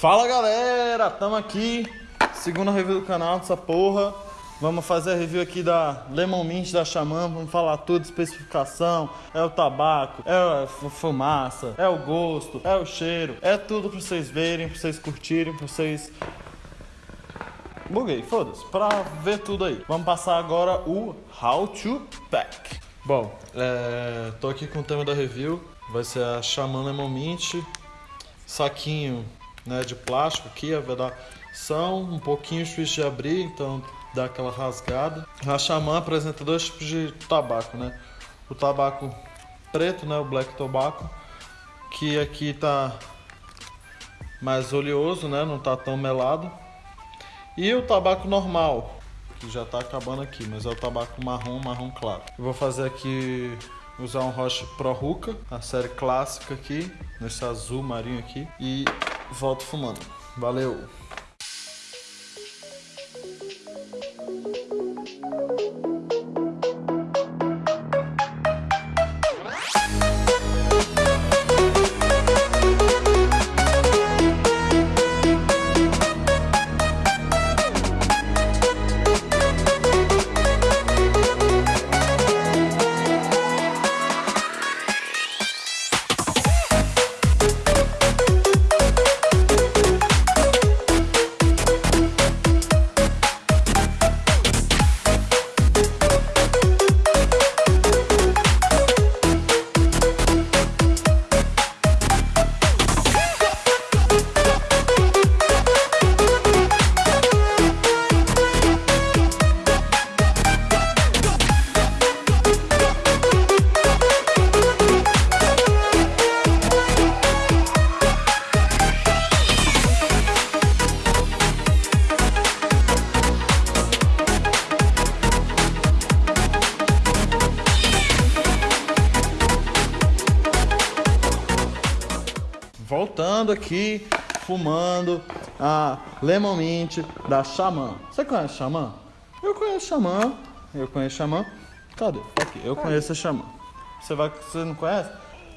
Fala galera, tamo aqui, segunda review do canal dessa porra. Vamos fazer a review aqui da Lemon Mint da Xamã, vamos falar tudo, especificação, é o tabaco, é a fumaça, é o gosto, é o cheiro, é tudo pra vocês verem, pra vocês curtirem, pra vocês... Buguei, foda-se, pra ver tudo aí. Vamos passar agora o How to Pack. Bom, é, tô aqui com o tema da review, vai ser a Xamã Lemon Mint, saquinho né, de plástico aqui, a vedação, um pouquinho difícil de abrir, então dá aquela rasgada. A Xamã apresenta dois tipos de tabaco, né? O tabaco preto, né, o black tobacco, que aqui tá mais oleoso, né, não tá tão melado. E o tabaco normal, que já tá acabando aqui, mas é o tabaco marrom, marrom claro. Eu vou fazer aqui usar um Roche Pro Ruka, a série clássica aqui, nesse azul marinho aqui, e volto fumando. Valeu! Voltando aqui, fumando a Lemon Mint da Xamã. Você conhece Xamã? Eu conheço Xamã. Eu conheço Xamã. Cadê? Aqui, eu conheço a Xamã. Você, vai, você não conhece?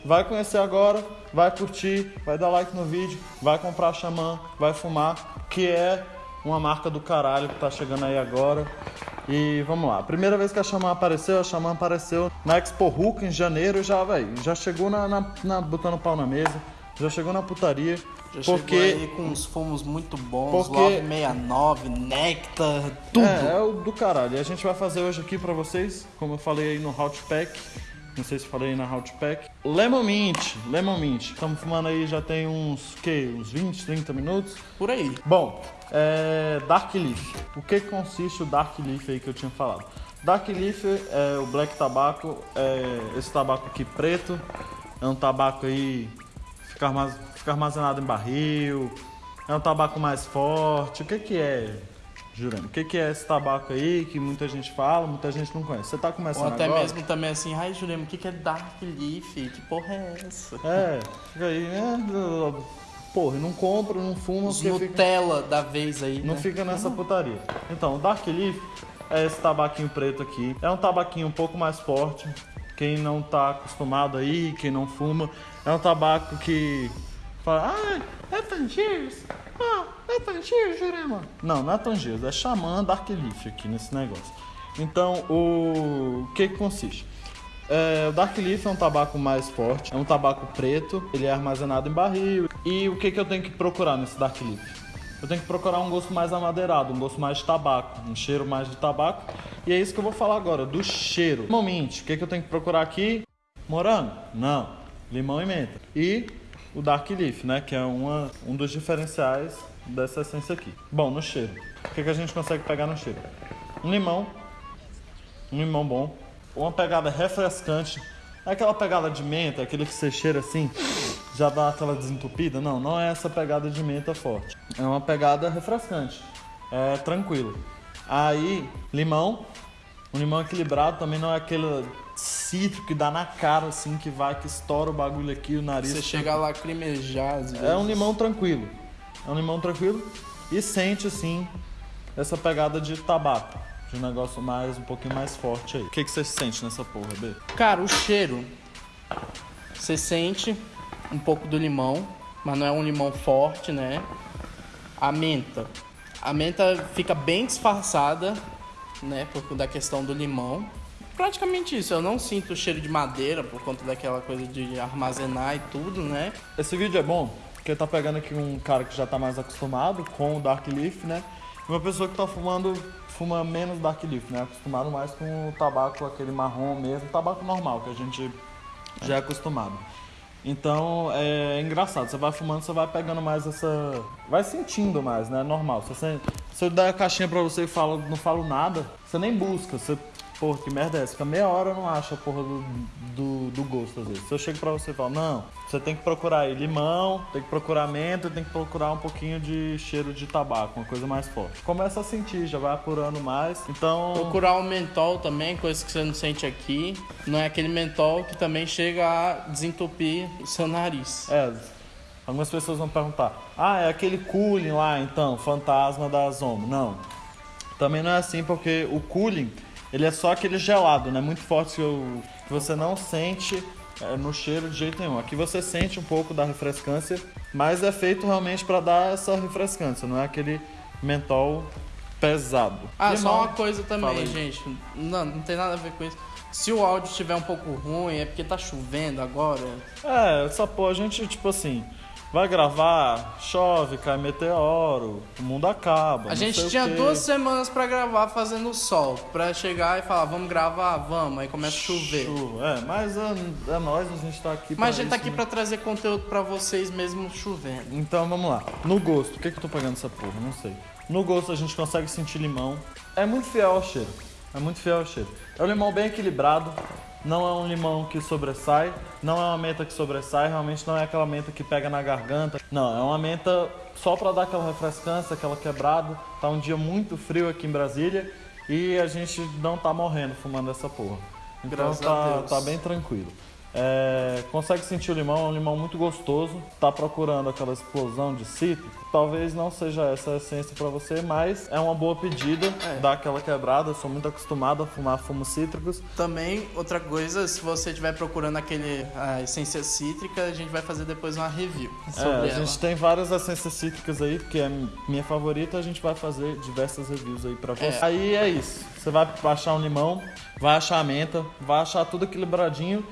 Vai conhecer agora, vai curtir, vai dar like no vídeo, vai comprar Xamã, vai fumar, que é uma marca do caralho que tá chegando aí agora. E vamos lá. Primeira vez que a Xamã apareceu, a Xamã apareceu na Expo Hulk em janeiro já, velho. Já chegou na, na, na, botando pau na mesa já chegou na putaria. Já porque... chegou aí com uns fumos muito bons, porque... Love 69, Nectar, tudo. É, é o do caralho. E a gente vai fazer hoje aqui pra vocês, como eu falei aí no Hot Pack. Não sei se falei na Hot Pack. Lemon Mint, Lemon Mint. Estamos fumando aí já tem uns, que, uns 20, 30 minutos. Por aí. Bom, é, Dark Leaf. O que consiste o Dark Leaf aí que eu tinha falado? Dark Leaf é o black tabaco, é esse tabaco aqui preto. É um tabaco aí fica armazenado em barril, é um tabaco mais forte. O que, que é, Jurando? O que, que é esse tabaco aí que muita gente fala, muita gente não conhece? Você tá começando Ou até agora? mesmo também assim, ai Jurema, o que, que é Dark Leaf? Que porra é essa? É, fica aí, né? Porra, não compra, não fuma. Os Nutella fica... da vez aí. Não né? fica nessa putaria. Então, o Dark Leaf é esse tabaquinho preto aqui. É um tabaquinho um pouco mais forte. Quem não tá acostumado aí, quem não fuma, é um tabaco que fala, ah, é Tangiers, ah, é Tangiers, Jurema. Não, não é Tangiers, é Xamã Dark Leaf aqui nesse negócio. Então, o, o que, que consiste? É, o Dark Leaf é um tabaco mais forte, é um tabaco preto, ele é armazenado em barril. E o que, que eu tenho que procurar nesse Dark Leaf? Eu tenho que procurar um gosto mais amadeirado, um gosto mais de tabaco, um cheiro mais de tabaco. E é isso que eu vou falar agora, do cheiro. Moment, o que, que eu tenho que procurar aqui? Morango? Não. Limão e menta. E o Dark Leaf, né? Que é uma, um dos diferenciais dessa essência aqui. Bom, no cheiro. O que, que a gente consegue pegar no cheiro? Um limão. Um limão bom. Uma pegada refrescante. É aquela pegada de menta, aquele que você cheira assim já dá aquela desentupida. Não, não é essa pegada de menta forte. É uma pegada refrescante. É tranquilo. Aí, limão. Um limão equilibrado também não é aquele cítrico que dá na cara, assim, que vai, que estoura o bagulho aqui, o nariz. Você chega a lacrimejar, às vezes. É um limão tranquilo. É um limão tranquilo. E sente, assim, essa pegada de tabaco. De um negócio mais, um pouquinho mais forte aí. O que, que você sente nessa porra, B? Cara, o cheiro Você sente um pouco do limão, mas não é um limão forte, né? A menta. A menta fica bem disfarçada, né? Por da questão do limão. Praticamente isso, eu não sinto o cheiro de madeira por conta daquela coisa de armazenar e tudo, né? Esse vídeo é bom porque tá pegando aqui um cara que já tá mais acostumado com o Dark Leaf, né? Uma pessoa que tá fumando, fuma menos Dark Leaf, né? Acostumado mais com o tabaco, aquele marrom mesmo, tabaco normal, que a gente já é acostumado. Então é engraçado, você vai fumando, você vai pegando mais essa. Vai sentindo mais, né? Normal. Se, se eu der a caixinha pra você e falo, não falo nada, você nem busca, você Porra, que merda é essa? Fica meia hora eu não acho a porra do, do, do, gosto às vezes. Se eu chego pra você e falo, não, você tem que procurar aí limão, tem que procurar menta, tem que procurar um pouquinho de cheiro de tabaco, uma coisa mais forte. Começa a sentir, já vai apurando mais. Então. Procurar um mentol também, coisa que você não sente aqui. Não é aquele mentol que também chega a desentupir o seu nariz. É. Algumas pessoas vão perguntar: ah, é aquele cooling lá então, fantasma da Zomo. Não. Também não é assim, porque o cooling ele é só aquele gelado, né? Muito forte que, eu, que você não sente é, no cheiro de jeito nenhum. Aqui você sente um pouco da refrescância, mas é feito realmente para dar essa refrescância, não é aquele mentol pesado. Ah, Limão, só uma coisa também, gente. Não, não tem nada a ver com isso. Se o áudio estiver um pouco ruim, é porque tá chovendo agora. É, essa porra, a gente, tipo assim, Vai gravar, chove, cai meteoro, o mundo acaba. A gente tinha duas semanas para gravar fazendo sol, para chegar e falar, vamos gravar, vamos, aí começa a chover. Chuva, é, mas é, é nós, a gente tá aqui Mas a gente tá aqui né? para trazer conteúdo para vocês mesmo chovendo. Então vamos lá. No gosto, o que que eu tô pegando essa porra? Não sei. No gosto a gente consegue sentir limão. É muito fiel ao cheiro. É muito fiel ao cheiro. É um limão bem equilibrado não é um limão que sobressai, não é uma menta que sobressai, realmente não é aquela menta que pega na garganta. Não, é uma menta só para dar aquela refrescância, aquela quebrada. Tá um dia muito frio aqui em Brasília e a gente não tá morrendo fumando essa porra. Então tá, tá bem tranquilo. É, consegue sentir o limão, é um limão muito gostoso. Tá procurando aquela explosão de cítrico? Talvez não seja essa a essência para você, mas é uma boa pedida, é. dá aquela quebrada. Eu sou muito acostumado a fumar fumos cítricos. Também, outra coisa, se você estiver procurando aquele a essência cítrica, a gente vai fazer depois uma review sobre é, a ela. gente tem várias essências cítricas aí, que é minha favorita, a gente vai fazer diversas reviews aí para é. você. É. Aí é isso. Você vai achar um limão, vai achar a menta, vai achar tudo equilibradinho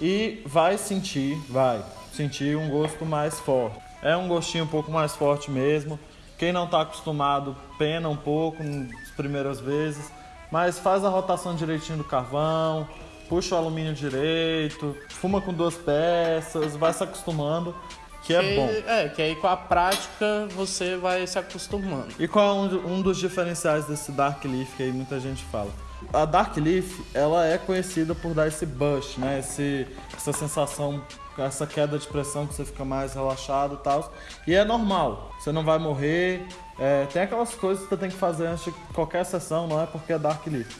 e vai sentir, vai sentir um gosto mais forte. É um gostinho um pouco mais forte mesmo. Quem não está acostumado pena um pouco nas primeiras vezes, mas faz a rotação direitinho do carvão, puxa o alumínio direito, fuma com duas peças, vai se acostumando. Que é que, bom. É, que aí com a prática você vai se acostumando. E qual é um, um dos diferenciais desse Dark Leaf que aí muita gente fala? A Dark Leaf, ela é conhecida por dar esse boost, né? Esse, essa sensação, essa queda de pressão que você fica mais relaxado e tal. E é normal, você não vai morrer. É, tem aquelas coisas que você tem que fazer antes de qualquer sessão, não é porque é Dark Leaf.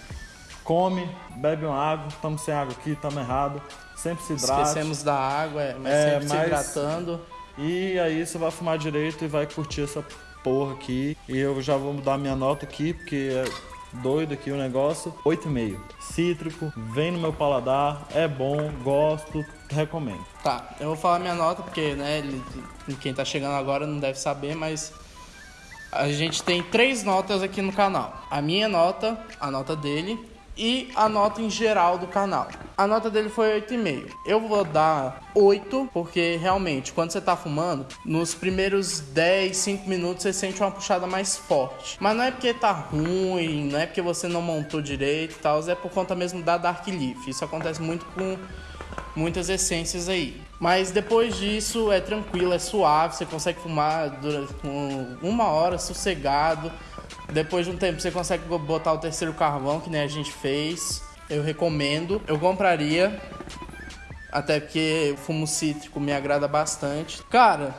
Come, bebe uma água, estamos sem água aqui, estamos errado. Sempre se hidrata. Esquecemos da água, é, mas é, sempre mas... se hidratando. E aí você vai fumar direito e vai curtir essa porra aqui. E eu já vou mudar minha nota aqui, porque é doido aqui o negócio. 8,5. Cítrico, vem no meu paladar, é bom, gosto, recomendo. Tá, eu vou falar minha nota porque, né, quem tá chegando agora não deve saber, mas a gente tem três notas aqui no canal. A minha nota, a nota dele e a nota em geral do canal. A nota dele foi 8,5. Eu vou dar 8, porque realmente, quando você tá fumando, nos primeiros 10, 5 minutos você sente uma puxada mais forte. Mas não é porque tá ruim, não é porque você não montou direito e tal, é por conta mesmo da Dark Leaf. Isso acontece muito com muitas essências aí. Mas depois disso é tranquilo, é suave, você consegue fumar durante uma hora sossegado. Depois de um tempo você consegue botar o terceiro carvão, que nem a gente fez. Eu recomendo. Eu compraria. Até porque o fumo cítrico me agrada bastante. Cara,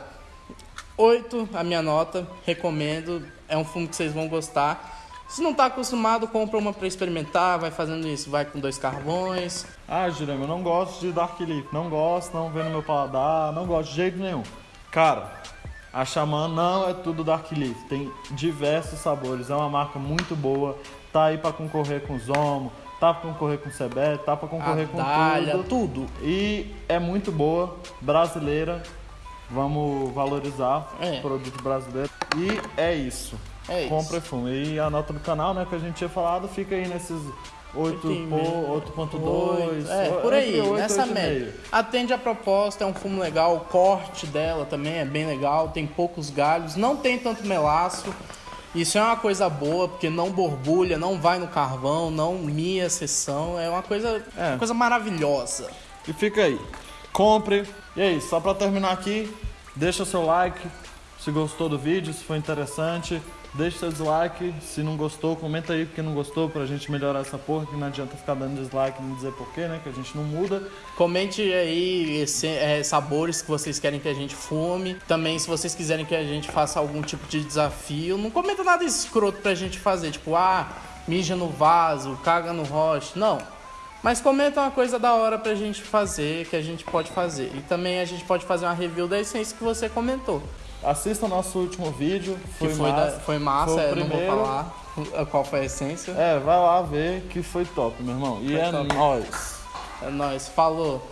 8 a minha nota. Recomendo. É um fumo que vocês vão gostar. Se não tá acostumado, compra uma para experimentar, vai fazendo isso, vai com dois carvões. Ah, Jeremy, eu não gosto de Dark Leaf, não gosto, não vê no meu paladar, não gosto de jeito nenhum. Cara, a Xamã não é tudo Dark Leaf, tem diversos sabores, é uma marca muito boa, tá aí para concorrer com Zomo, tá pra concorrer com o CB, tá pra concorrer com tudo. tudo. E é muito boa, brasileira. Vamos valorizar É. o produto brasileiro. E é isso. É isso. Compre e fume. E a nota do canal, né, que a gente tinha falado, fica aí nesses 8 8,5, po- 8.2. É, por aí, 8 e nessa 8,5. média. Atende a proposta, é um fumo legal, o corte dela também é bem legal, tem poucos galhos, não tem tanto melaço. Isso é uma coisa boa, porque não borbulha, não vai no carvão, não mia a sessão, é uma coisa, É. uma coisa maravilhosa. E fica aí. Compre. E é isso, só pra terminar aqui, deixa seu like se gostou do vídeo, se foi interessante. Deixa seu dislike, se não gostou, comenta aí porque não gostou pra gente melhorar essa porra, que não adianta ficar dando dislike e não dizer porquê, né? Que a gente não muda. Comente aí é, sabores que vocês querem que a gente fume. Também, se vocês quiserem que a gente faça algum tipo de desafio, não comenta nada escroto pra gente fazer, tipo, ah, mija no vaso, caga no roche. Não. Mas comenta uma coisa da hora pra gente fazer, que a gente pode fazer. E também a gente pode fazer uma review da essência que você comentou. Assista o nosso último vídeo, Que foi, foi, massa. da- foi massa, Foi o eu não vou primeiro. falar qual foi a essência. É, vai lá ver que foi top, meu irmão. E Foi é top. nóis. É nóis, falou.